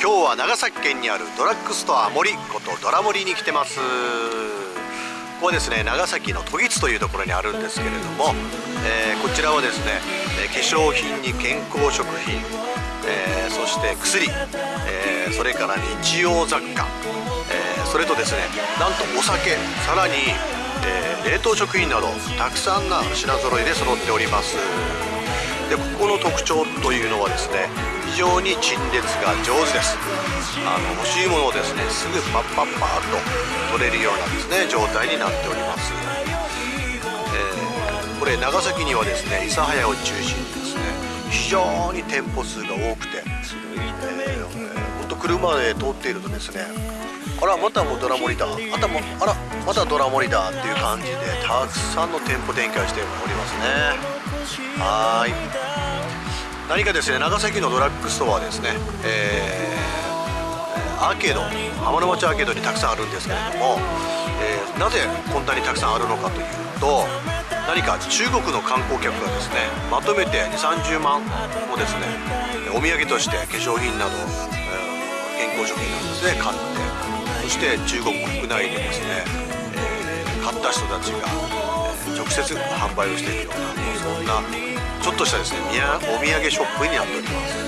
今日は長崎県にあるドラッグストア森ことドラ森に来てます。ここはですね長崎の都津というところにあるんですけれども、えー、こちらはですね化粧品に健康食品、えー、そして薬、えー、それから日用雑貨、えそれとですねなんとお酒さらに、え冷凍食品などたくさんな品揃いで揃っております。でここの特徴というのはですね非常に陳列が上手です。あの欲しいものをですねすぐパッパッパーと取れるようなですね状態になっております、えー、これ長崎にはですね諫早を中心にですね非常に店舗数が多くて、えー、車で通っているとですねあらまたもうドラモリだあたもあらまたドラモリだっていう感じでたくさんの店舗展開しておりますね。はい。何かですね長崎のドラッグストアですね、えー、アーケード。浜の町アーケードにたくさんあるんですけれども、えー、なぜこんなにたくさんあるのかというと何か中国の観光客がですねまとめて2 3 0万をですねお土産として化粧品など、えー、工食品なんですね買ってそして中国国内でですね、えー、買った人たちが、えー、直接販売をしているようなそんなちょっとしたですねお土産ショップになっております。